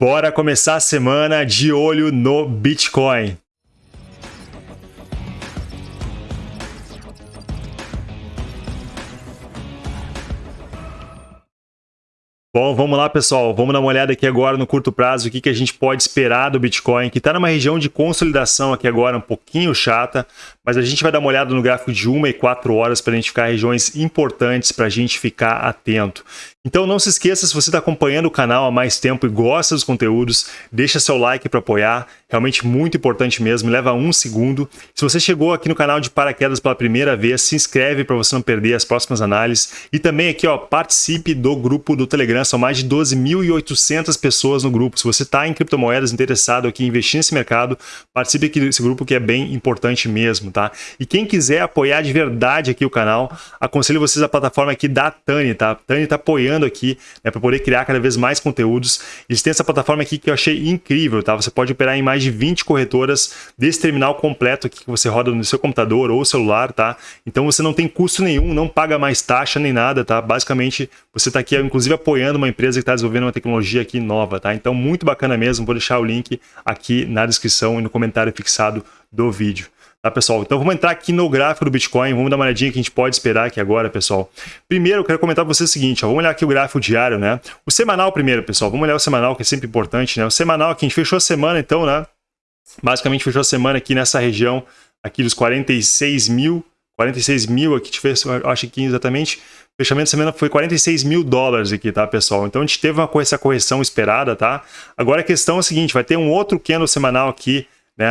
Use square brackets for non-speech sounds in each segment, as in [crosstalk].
Bora começar a semana de olho no Bitcoin. Bom, vamos lá, pessoal. Vamos dar uma olhada aqui agora no curto prazo, o que, que a gente pode esperar do Bitcoin, que está numa região de consolidação aqui agora um pouquinho chata, mas a gente vai dar uma olhada no gráfico de 1 e 4 horas para identificar regiões importantes para a gente ficar atento. Então não se esqueça, se você está acompanhando o canal há mais tempo e gosta dos conteúdos, deixa seu like para apoiar, realmente muito importante mesmo, leva um segundo. Se você chegou aqui no canal de paraquedas pela primeira vez, se inscreve para você não perder as próximas análises. E também aqui, ó, participe do grupo do Telegram, são mais de 12.800 pessoas no grupo. Se você está em criptomoedas interessado aqui em investir nesse mercado, participe aqui desse grupo que é bem importante mesmo, tá? E quem quiser apoiar de verdade aqui o canal, aconselho vocês a plataforma aqui da Tani, tá? A Tani está apoiando aqui né, para poder criar cada vez mais conteúdos. Eles têm essa plataforma aqui que eu achei incrível, tá? Você pode operar em mais de 20 corretoras desse terminal completo aqui que você roda no seu computador ou celular, tá? Então você não tem custo nenhum, não paga mais taxa nem nada, tá? Basicamente, você está aqui, inclusive, apoiando uma empresa que está desenvolvendo uma tecnologia aqui nova, tá? Então, muito bacana mesmo. Vou deixar o link aqui na descrição e no comentário fixado do vídeo. Tá, pessoal? Então vamos entrar aqui no gráfico do Bitcoin, vamos dar uma olhadinha que a gente pode esperar aqui agora, pessoal. Primeiro, eu quero comentar para vocês o seguinte, ó, vamos olhar aqui o gráfico diário, né? O semanal primeiro, pessoal, vamos olhar o semanal, que é sempre importante, né? O semanal aqui, a gente fechou a semana, então, né? Basicamente fechou a semana aqui nessa região aqui dos 46 mil, 46 mil aqui, acho que exatamente, fechamento de semana foi 46 mil dólares aqui, tá, pessoal? Então a gente teve uma, essa correção esperada, tá? Agora a questão é a seguinte, vai ter um outro candle semanal aqui, né,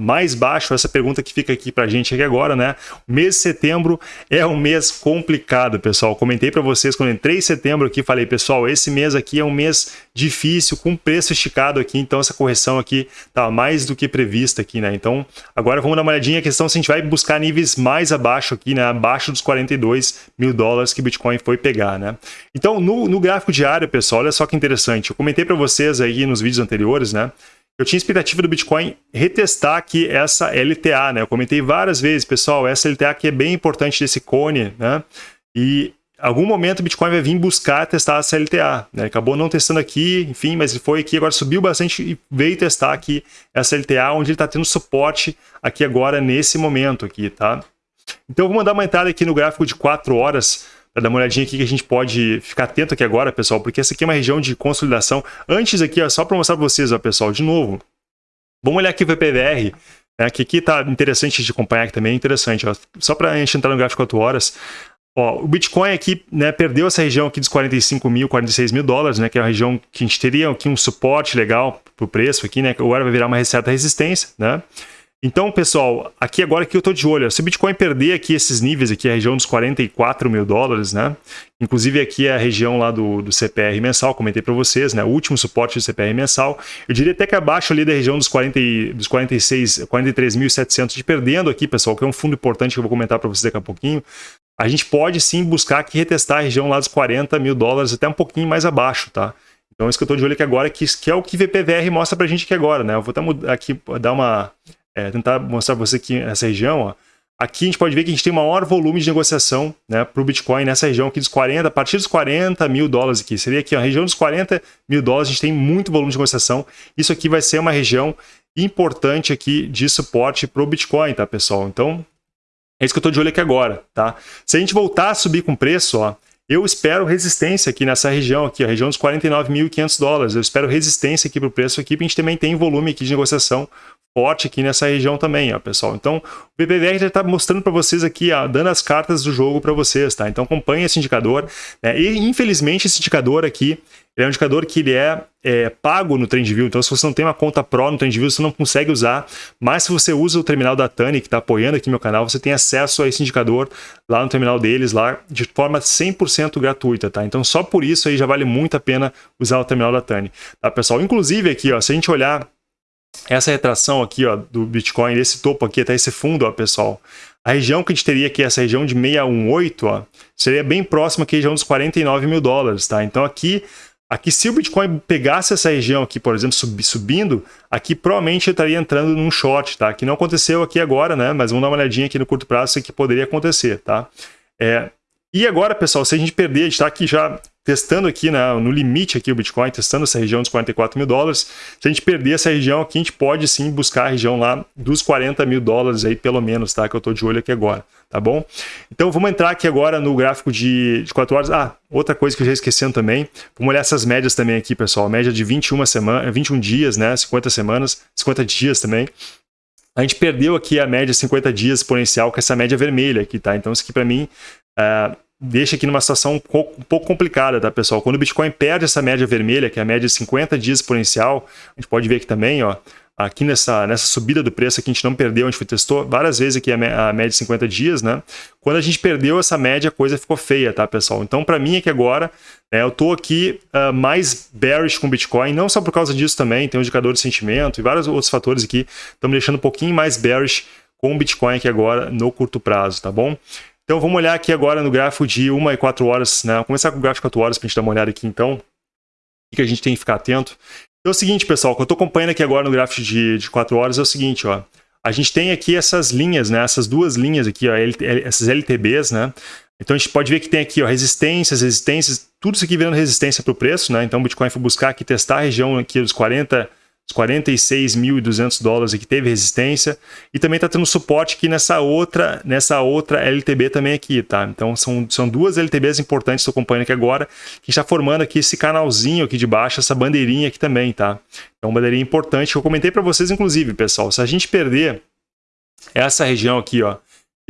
mais baixo, essa pergunta que fica aqui para a gente aqui agora, né? O mês de setembro é um mês complicado, pessoal. Comentei para vocês quando entrei em setembro aqui, falei, pessoal, esse mês aqui é um mês difícil, com preço esticado aqui, então essa correção aqui tá mais do que prevista aqui, né? Então, agora vamos dar uma olhadinha a questão se a gente vai buscar níveis mais abaixo aqui, né? Abaixo dos 42 mil dólares que o Bitcoin foi pegar, né? Então, no, no gráfico diário, pessoal, olha só que interessante. Eu comentei para vocês aí nos vídeos anteriores, né? Eu tinha expectativa do Bitcoin retestar aqui essa LTA, né? Eu comentei várias vezes, pessoal, essa LTA aqui é bem importante desse cone, né? E algum momento o Bitcoin vai vir buscar testar essa LTA, né? Acabou não testando aqui, enfim, mas ele foi aqui, agora subiu bastante e veio testar aqui essa LTA, onde ele está tendo suporte aqui agora nesse momento aqui, tá? Então eu vou mandar uma entrada aqui no gráfico de 4 horas, para dar uma olhadinha aqui que a gente pode ficar atento aqui agora, pessoal, porque essa aqui é uma região de consolidação. Antes aqui, ó, só para mostrar para vocês, ó, pessoal, de novo, vamos olhar aqui o VPVR, né, que aqui tá interessante de acompanhar aqui também, é interessante, ó, só para a gente entrar no gráfico 4 horas, Ó, o Bitcoin aqui né, perdeu essa região aqui dos 45 mil, 46 mil dólares, né, que é a região que a gente teria aqui um suporte legal para o preço aqui, né, que agora vai virar uma certa resistência, né? Então, pessoal, aqui agora que eu estou de olho, se o Bitcoin perder aqui esses níveis, aqui a região dos 44 mil dólares, né? Inclusive aqui é a região lá do, do CPR mensal, comentei para vocês, né? O último suporte do CPR mensal. Eu diria até que abaixo ali da região dos, 40, dos 46, 43.700, de perdendo aqui, pessoal, que é um fundo importante que eu vou comentar para vocês daqui a pouquinho. A gente pode sim buscar aqui retestar a região lá dos 40 mil dólares, até um pouquinho mais abaixo, tá? Então, isso que eu estou de olho aqui agora, que, que é o que VPVR mostra para a gente aqui agora, né? Eu vou até aqui dar uma é, tentar mostrar para você aqui essa região, ó. Aqui a gente pode ver que a gente tem maior volume de negociação né, para o Bitcoin nessa região aqui dos 40, a partir dos 40 mil dólares aqui. Seria aqui, a região dos 40 mil dólares, a gente tem muito volume de negociação. Isso aqui vai ser uma região importante aqui de suporte para o Bitcoin, tá, pessoal? Então, é isso que eu estou de olho aqui agora, tá? Se a gente voltar a subir com preço, ó, eu espero resistência aqui nessa região, aqui, a região dos 49.500 dólares. Eu espero resistência aqui para o preço aqui, para a gente também tem volume aqui de negociação forte aqui nessa região também, ó, pessoal. Então, o BBVR já está mostrando para vocês aqui, ó, dando as cartas do jogo para vocês, tá? Então, acompanhe esse indicador. Né? E, infelizmente, esse indicador aqui, é um indicador que ele é, é, pago no TrendView. Então, se você não tem uma conta Pro no TrendView, você não consegue usar. Mas se você usa o terminal da Tani, que está apoiando aqui meu canal, você tem acesso a esse indicador lá no terminal deles, lá de forma 100% gratuita, tá? Então, só por isso aí já vale muito a pena usar o terminal da Tani, tá, pessoal? Inclusive aqui, ó, se a gente olhar essa retração aqui ó, do Bitcoin, esse topo aqui até esse fundo, ó, pessoal, a região que a gente teria aqui, essa região de 618, ó, seria bem próxima aqui à região dos 49 mil dólares, tá? Então aqui, aqui se o Bitcoin pegasse essa região aqui, por exemplo, sub, subindo, aqui provavelmente eu estaria entrando num short, tá? Que não aconteceu aqui agora, né? Mas vamos dar uma olhadinha aqui no curto prazo, isso aqui poderia acontecer, tá? É, E agora, pessoal, se a gente perder, a gente está aqui já testando aqui né, no limite aqui o Bitcoin, testando essa região dos 44 mil dólares. Se a gente perder essa região aqui, a gente pode sim buscar a região lá dos 40 mil dólares aí, pelo menos, tá? Que eu estou de olho aqui agora, tá bom? Então vamos entrar aqui agora no gráfico de, de 4 horas. Ah, outra coisa que eu já esquecendo também, vamos olhar essas médias também aqui, pessoal. Média de 21, semana, 21 dias, né? 50 semanas, 50 dias também. A gente perdeu aqui a média 50 dias exponencial com essa média vermelha aqui, tá? Então isso aqui para mim... Uh, deixa aqui numa situação um pouco, complicada, tá, pessoal? Quando o Bitcoin perde essa média vermelha, que é a média de 50 dias exponencial, a gente pode ver aqui também, ó, aqui nessa, nessa subida do preço que a gente não perdeu, a gente testou várias vezes aqui a, média de 50 dias, né? Quando a gente perdeu essa média, a coisa ficou feia, tá, pessoal? Então, para mim, é que agora, né, eu tô aqui uh, mais bearish com o Bitcoin, não só por causa disso também, tem um indicador de sentimento e vários outros fatores aqui, estão me deixando um pouquinho mais bearish com o Bitcoin aqui agora no curto prazo, tá bom? Então vamos olhar aqui agora no gráfico de 1 e 4 horas, né? Vamos começar com o gráfico de 4 horas para a gente dar uma olhada aqui então. O que a gente tem que ficar atento. Então é o seguinte, pessoal, o que eu estou acompanhando aqui agora no gráfico de, de 4 horas é o seguinte, ó. A gente tem aqui essas linhas, né? Essas duas linhas aqui, ó, essas LTBs, né? Então a gente pode ver que tem aqui ó, resistências, resistências, tudo isso aqui virando resistência para o preço, né? Então o Bitcoin foi buscar aqui testar a região aqui dos 40 46.200 dólares aqui teve resistência e também está tendo suporte aqui nessa outra nessa outra LTB também aqui, tá? Então são, são duas LTBs importantes que acompanhando aqui agora que está formando aqui esse canalzinho aqui de baixo, essa bandeirinha aqui também, tá? Então uma bandeirinha importante que eu comentei para vocês inclusive, pessoal, se a gente perder essa região aqui, ó,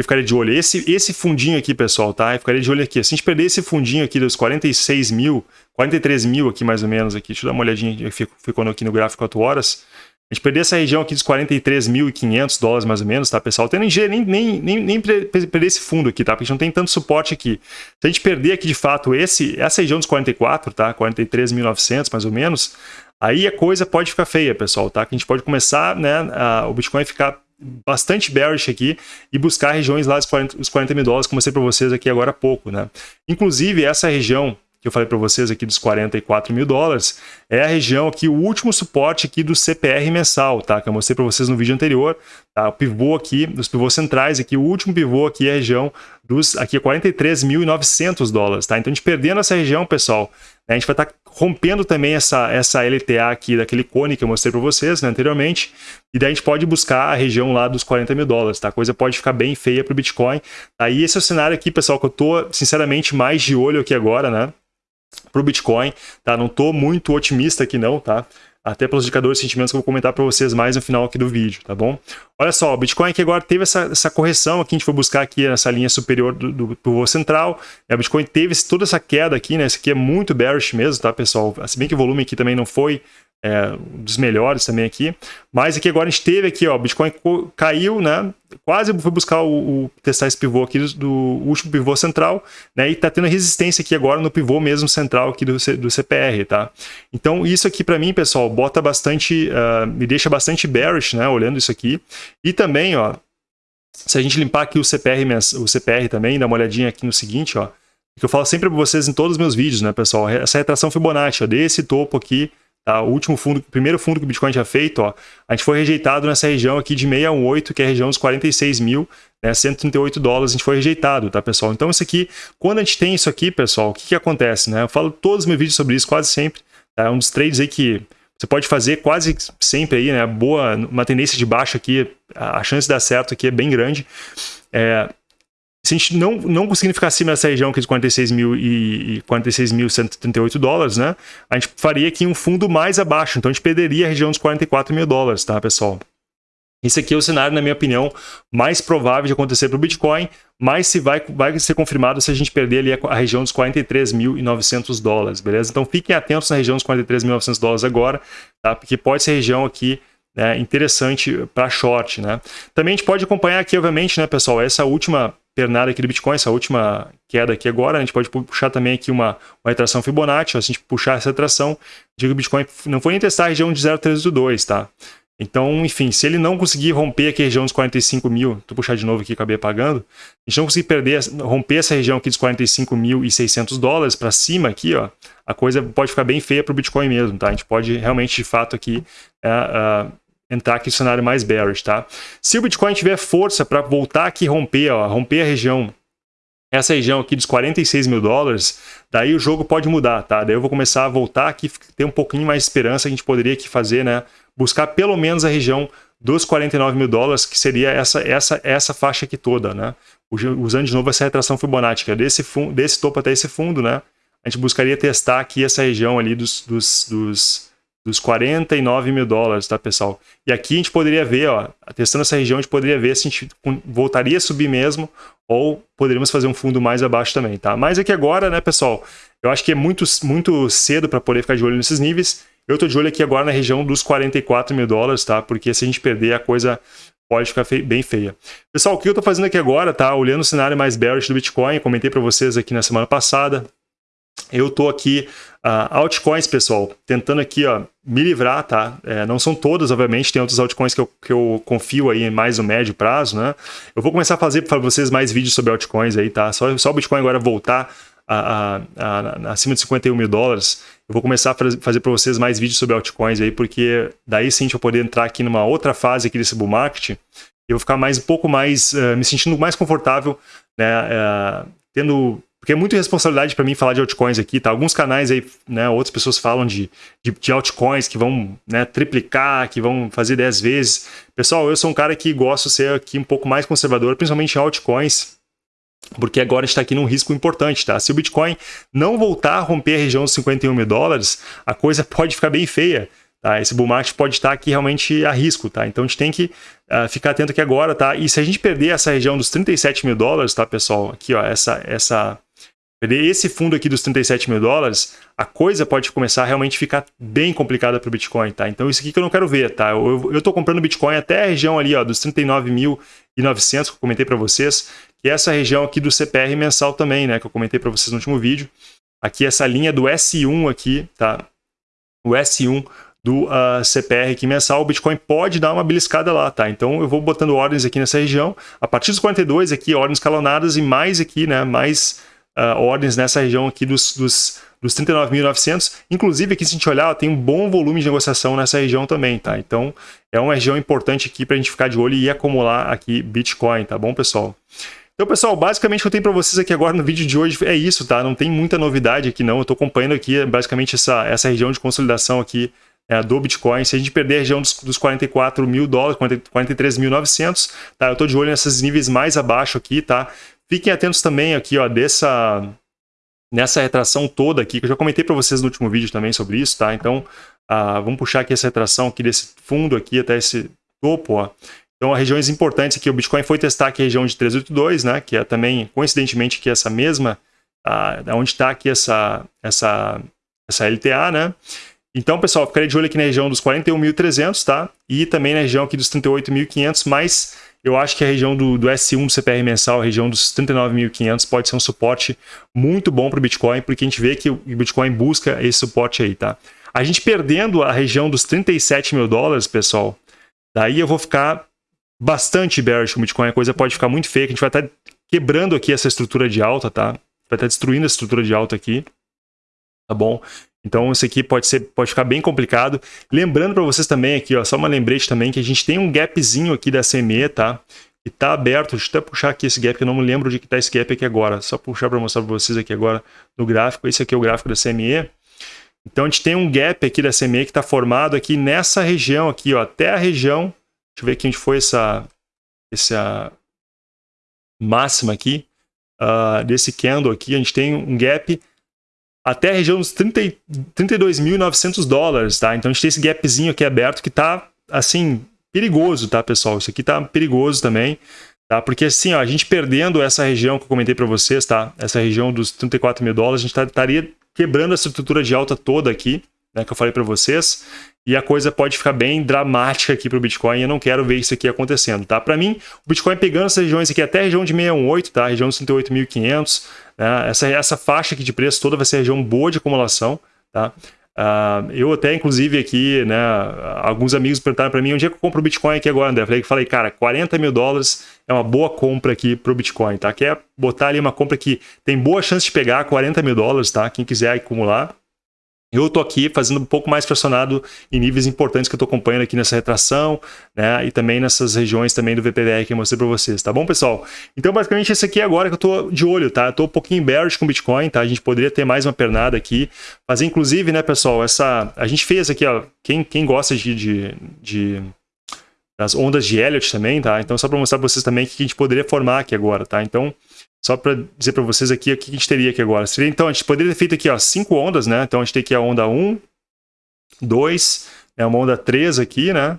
eu ficaria de olho. Esse, esse fundinho aqui, pessoal, tá? Eu ficaria de olho aqui. Se a gente perder esse fundinho aqui dos 46 mil, 43 mil aqui mais ou menos, aqui, deixa eu dar uma olhadinha, ficou aqui no gráfico 4 horas. A gente perder essa região aqui dos 43.500 dólares mais ou menos, tá, pessoal? Tem nem, nem, nem, nem perder esse fundo aqui, tá? Porque a gente não tem tanto suporte aqui. Se a gente perder aqui de fato esse, essa região dos 44, tá? 43.900 mais ou menos, aí a coisa pode ficar feia, pessoal, tá? Que a gente pode começar, né, a, o Bitcoin ficar bastante bearish aqui e buscar regiões lá dos 40, os 40 mil dólares, como eu mostrei para vocês aqui agora há pouco, né? Inclusive, essa região que eu falei para vocês aqui dos 44 mil dólares, é a região aqui, o último suporte aqui do CPR mensal, tá? Que eu mostrei para vocês no vídeo anterior, tá? O pivô aqui, dos pivôs centrais aqui, o último pivô aqui é a região dos, aqui é 43.900 dólares, tá? Então a gente perdendo essa região, pessoal, né, a gente vai estar tá rompendo também essa, essa LTA aqui daquele cone que eu mostrei para vocês né, anteriormente, e daí a gente pode buscar a região lá dos 40 mil dólares, tá? A coisa pode ficar bem feia para o Bitcoin. Aí esse é o cenário aqui, pessoal, que eu tô, sinceramente, mais de olho aqui agora, né? Para o Bitcoin, tá? Não tô muito otimista aqui não, tá? até pelos indicadores de sentimentos que eu vou comentar para vocês mais no final aqui do vídeo, tá bom? Olha só, o Bitcoin aqui agora teve essa, essa correção aqui, a gente foi buscar aqui nessa linha superior do, do central, né? o Bitcoin teve toda essa queda aqui, né? Esse aqui é muito bearish mesmo, tá, pessoal? Se bem que o volume aqui também não foi é, um dos melhores também aqui. Mas aqui agora a gente teve aqui, ó, Bitcoin caiu, né? Quase foi buscar o, o testar esse pivô aqui do, do, último pivô central, né? E tá tendo resistência aqui agora no pivô mesmo central aqui do, do CPR, tá? Então isso aqui para mim, pessoal, bota bastante, uh, me deixa bastante bearish, né? Olhando isso aqui. E também, ó, se a gente limpar aqui o CPR, o CPR também, dá uma olhadinha aqui no seguinte, ó, que eu falo sempre para vocês em todos os meus vídeos, né, pessoal? Essa retração Fibonacci, ó, desse topo aqui Tá? O último fundo, o primeiro fundo que o Bitcoin tinha feito, ó, a gente foi rejeitado nessa região aqui de 618, que é a região dos 46 mil, né, 138 dólares, a gente foi rejeitado, tá, pessoal? Então, isso aqui, quando a gente tem isso aqui, pessoal, o que, que acontece, né? Eu falo todos os meus vídeos sobre isso, quase sempre. Tá? É um dos trades aí que você pode fazer quase sempre aí, né? Boa, uma tendência de baixa aqui, a chance de dar certo aqui é bem grande. É, se a gente não, não conseguir ficar acima dessa região aqui de 46 mil e 46.138 dólares, né? A gente faria aqui um fundo mais abaixo, então a gente perderia a região dos 44 mil dólares, tá, pessoal? Esse aqui é o cenário, na minha opinião, mais provável de acontecer para o Bitcoin, mas se vai, vai ser confirmado se a gente perder ali a, a região dos 43.900 dólares, beleza? Então fiquem atentos na região dos 43.900 dólares agora, tá? Porque pode ser região aqui né, interessante para short, né? Também a gente pode acompanhar aqui, obviamente, né, pessoal, essa última pernada aqui do Bitcoin, essa última queda aqui agora, a gente pode puxar também aqui uma, uma retração Fibonacci, se a gente puxar essa retração, digo que o Bitcoin não foi nem testar a região de 0,382, tá? Então, enfim, se ele não conseguir romper aqui a região dos 45 mil, tu puxar de novo aqui, acabei apagando, a gente não conseguir perder, romper essa região aqui dos 45.600 dólares para cima aqui, ó, a coisa pode ficar bem feia para o Bitcoin mesmo, tá? A gente pode realmente, de fato, aqui é, uh, entrar aqui no cenário mais bearish, tá? Se o Bitcoin tiver força para voltar aqui e romper, ó, romper a região essa região aqui dos 46 mil dólares, daí o jogo pode mudar, tá? Daí eu vou começar a voltar aqui, ter um pouquinho mais de esperança, a gente poderia aqui fazer, né? Buscar pelo menos a região dos 49 mil dólares, que seria essa, essa, essa faixa aqui toda, né? Usando de novo essa retração Fibonacci, desse, fundo, desse topo até esse fundo, né? A gente buscaria testar aqui essa região ali dos, dos, dos dos 49 mil dólares, tá, pessoal? E aqui a gente poderia ver, ó, testando essa região, a gente poderia ver se a gente voltaria a subir mesmo ou poderíamos fazer um fundo mais abaixo também, tá? Mas aqui agora, né, pessoal, eu acho que é muito, muito cedo para poder ficar de olho nesses níveis. Eu tô de olho aqui agora na região dos 44 mil dólares, tá? Porque se a gente perder, a coisa pode ficar bem feia. Pessoal, o que eu tô fazendo aqui agora, tá? Olhando o cenário mais bearish do Bitcoin, comentei para vocês aqui na semana passada, eu estou aqui, uh, altcoins, pessoal, tentando aqui, ó, me livrar, tá? É, não são todas, obviamente, tem outros altcoins que eu, que eu confio aí mais no médio prazo, né? Eu vou começar a fazer para vocês mais vídeos sobre altcoins aí, tá? Só, só o Bitcoin agora voltar a, a, a, acima de 51 mil dólares, eu vou começar a fazer para vocês mais vídeos sobre altcoins aí, porque daí sim a gente vai poder entrar aqui numa outra fase aqui desse bull market, eu vou ficar mais um pouco mais, uh, me sentindo mais confortável, né, uh, tendo porque é muita responsabilidade para mim falar de altcoins aqui, tá? Alguns canais aí, né, outras pessoas falam de, de, de altcoins que vão né, triplicar, que vão fazer 10 vezes. Pessoal, eu sou um cara que gosto de ser aqui um pouco mais conservador, principalmente em altcoins, porque agora está aqui num risco importante, tá? Se o Bitcoin não voltar a romper a região dos 51 mil dólares, a coisa [laughs] pode ficar bem feia. Tá? Esse bull market pode estar aqui realmente a risco, tá? Então a gente tem que uh, ficar atento aqui agora, tá? E se a gente perder essa região dos 37 mil dólares, tá, pessoal? Aqui, ó, essa, essa, esse fundo aqui dos 37 mil dólares, a coisa pode começar a realmente ficar bem complicada para o Bitcoin, tá? Então isso aqui que eu não quero ver, tá? Eu estou comprando Bitcoin até a região ali, ó, dos 39.900 que eu comentei para vocês, que é essa região aqui do CPR mensal também, né? Que eu comentei para vocês no último vídeo. Aqui essa linha do S1 aqui, tá? O S1 do uh, ah, CPR aqui mensal, o Bitcoin pode dar uma beliscada lá, tá? Então eu vou botando ordens aqui nessa região, a partir dos 42 aqui, ordens escalonadas e mais aqui, né? Mais uh, ordens nessa região aqui dos, dos, dos 39.900. Inclusive, aqui se a gente olhar, ó, tem um bom volume de negociação nessa região também, tá? Então, é uma região importante aqui para a gente ficar de olho e acumular aqui Bitcoin, tá bom, pessoal? Então, pessoal, basicamente o que eu tenho para vocês aqui agora no vídeo de hoje é isso, tá? Não tem muita novidade aqui não, eu estou acompanhando aqui basicamente essa, essa região de consolidação aqui é, do Bitcoin. Se a gente perder a região dos, dos 44 mil dólares, 43.900, tá? Eu estou de olho nesses níveis mais abaixo aqui, tá? Fiquem atentos também aqui, ó, dessa nessa retração toda aqui, que eu já comentei para vocês no último vídeo também sobre isso, tá? Então, ah, vamos puxar aqui essa retração aqui desse fundo aqui até esse topo, ó. Então, regiões importantes aqui, o Bitcoin foi testar aqui a região de 382, né? Que é também, coincidentemente, que essa mesma, ah, onde está aqui essa, essa, essa LTA, né? Então, pessoal, ficaria de olho aqui na região dos 41.300, tá? E também na região aqui dos 38.500, mas eu acho que a região do, do S1 do CPR mensal, a região dos 39.500, pode ser um suporte muito bom para o Bitcoin, porque a gente vê que o Bitcoin busca esse suporte aí, tá? A gente perdendo a região dos 37 mil dólares, pessoal, daí eu vou ficar bastante bearish com o Bitcoin, a coisa pode ficar muito feia, a gente vai estar tá quebrando aqui essa estrutura de alta, tá? Vai estar tá destruindo a estrutura de alta aqui, tá bom? Então isso aqui pode, ser, pode ficar bem complicado. Lembrando para vocês também aqui, ó, só uma lembrete também, que a gente tem um gapzinho aqui da CME, tá? E tá aberto, deixa eu até puxar aqui esse gap, que eu não me lembro de que tá esse gap aqui agora. Só puxar para mostrar para vocês aqui agora no gráfico. Esse aqui é o gráfico da CME. Então a gente tem um gap aqui da CME que está formado aqui nessa região aqui, ó, até a região. Deixa eu ver aqui onde foi essa, essa máxima aqui, uh, desse candle aqui. A gente tem um gap até a região dos 32.900 dólares, tá? Então a gente tem esse gapzinho aqui aberto que tá, assim, perigoso, tá, pessoal? Isso aqui tá perigoso também, tá? Porque assim, ó, a gente perdendo essa região que eu comentei para vocês, tá? Essa região dos 34 mil dólares, a gente tá, estaria quebrando essa estrutura de alta toda aqui, né, que eu falei para vocês, e a coisa pode ficar bem dramática aqui para o Bitcoin, e eu não quero ver isso aqui acontecendo, tá? Para mim, o Bitcoin pegando essas regiões aqui até a região de 618, tá? A região dos 38.500, né? essa, essa faixa aqui de preço toda vai ser região boa de acumulação, tá? Uh, eu até, inclusive, aqui, né, alguns amigos perguntaram para mim onde é que eu compro o Bitcoin aqui agora, André. Eu falei, cara, 40 mil dólares é uma boa compra aqui para o Bitcoin, tá? Quer botar ali uma compra que tem boa chance de pegar 40 mil dólares, tá? Quem quiser acumular, Eu estou aqui fazendo um pouco mais pressionado em níveis importantes que eu estou acompanhando aqui nessa retração, né? E também nessas regiões também do VPVR que eu mostrei para vocês, tá bom, pessoal? Então, basicamente, esse aqui é agora que eu estou de olho, tá? Eu estou um pouquinho bearish com Bitcoin, tá? A gente poderia ter mais uma pernada aqui. Fazer, inclusive, né, pessoal, essa... A gente fez aqui, ó, quem, quem gosta de, de, de das ondas de Elliott também, tá? Então, só para mostrar para vocês também o que a gente poderia formar aqui agora, tá? Então, só para dizer para vocês aqui o que a gente teria aqui agora. Então, a gente poderia ter feito aqui ó, cinco ondas, né? Então a gente tem aqui a onda 1, 2, é uma onda 3 aqui, né?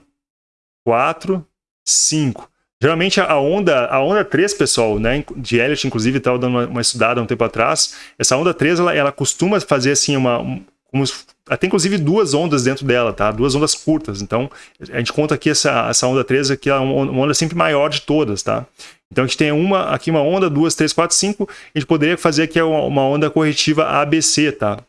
4, 5. Geralmente a onda, a onda 3, pessoal, né, de Elliott, inclusive, estava dando uma, uma, estudada um tempo atrás, essa onda 3, ela, ela costuma fazer assim uma... Como, até inclusive duas ondas dentro dela, tá? Duas ondas curtas. Então, a gente conta aqui essa, essa onda 3 aqui, é uma onda sempre maior de todas, tá? Então a gente tem uma, aqui uma onda, duas, três, quatro, cinco. A gente poderia fazer aqui uma onda corretiva ABC, tá?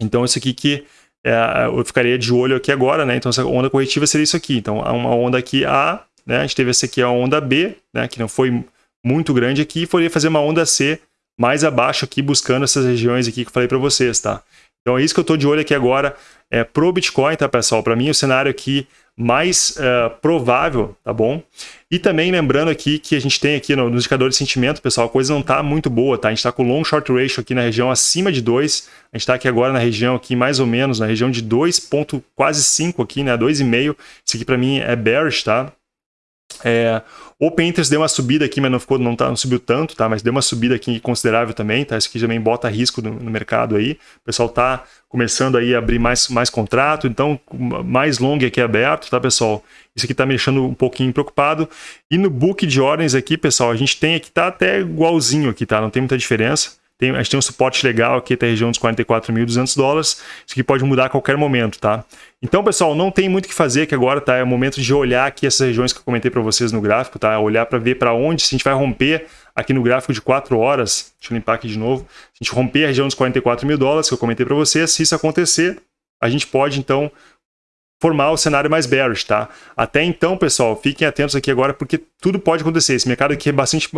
Então isso aqui que é, eu ficaria de olho aqui agora, né? Então essa onda corretiva seria isso aqui. Então uma onda aqui A, né? A gente teve essa aqui a onda B, né? Que não foi muito grande aqui. E poderia fazer uma onda C mais abaixo aqui, buscando essas regiões aqui que eu falei para vocês, tá? Então é isso que eu estou de olho aqui agora é, pro Bitcoin, tá, pessoal? Para mim o cenário aqui mais uh, provável, tá bom? E também lembrando aqui que a gente tem aqui no, no indicador de sentimento, pessoal, a coisa não está muito boa, tá? A gente está com long short ratio aqui na região acima de 2, a gente está aqui agora na região aqui mais ou menos, na região de 2 ponto quase 5 aqui, né? 2,5, isso aqui para mim é bearish, tá? É, Open Interest deu uma subida aqui, mas não, ficou, não, tá, não subiu tanto, tá? Mas deu uma subida aqui considerável também, tá? Isso aqui também bota risco no, no mercado aí. O pessoal tá começando aí a abrir mais, mais contrato, então mais long aqui aberto, tá, pessoal? Isso aqui tá me deixando um pouquinho preocupado. E no book de ordens aqui, pessoal, a gente tem aqui, tá até igualzinho aqui, tá? Não tem muita diferença. Tem, a gente tem um suporte legal aqui até a região dos 44.200 dólares. Isso aqui pode mudar a qualquer momento, tá? Então, pessoal, não tem muito o que fazer que agora, tá? É o momento de olhar aqui essas regiões que eu comentei para vocês no gráfico, tá? Olhar para ver para onde, se a gente vai romper aqui no gráfico de 4 horas, deixa eu limpar aqui de novo, se a gente romper a região dos 44 mil dólares que eu comentei para vocês, se isso acontecer, a gente pode, então, formar o cenário mais bearish, tá? Até então, pessoal, fiquem atentos aqui agora, porque tudo pode acontecer. Esse mercado aqui é bastante,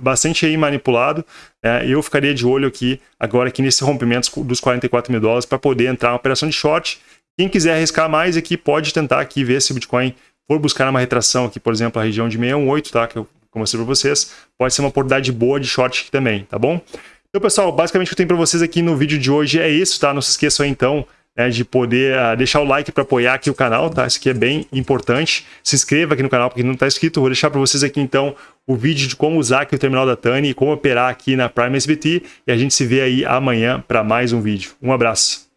bastante aí manipulado. Né? Eu ficaria de olho aqui, agora aqui nesse rompimento dos 44 mil dólares, para poder entrar uma operação de short. Quem quiser arriscar mais aqui, pode tentar aqui ver se o Bitcoin for buscar uma retração aqui, por exemplo, a região de 618, tá? Que eu mostrei para vocês. Pode ser uma oportunidade boa de short aqui também, tá bom? Então, pessoal, basicamente o que eu tenho para vocês aqui no vídeo de hoje é isso, tá? Não se esqueçam aí, então, né, de poder uh, deixar o like para apoiar aqui o canal, tá? Isso aqui é bem importante. Se inscreva aqui no canal porque não está inscrito. Vou deixar para vocês aqui então o vídeo de como usar aqui o terminal da Tani e como operar aqui na Prime SBT. E a gente se vê aí amanhã para mais um vídeo. Um abraço.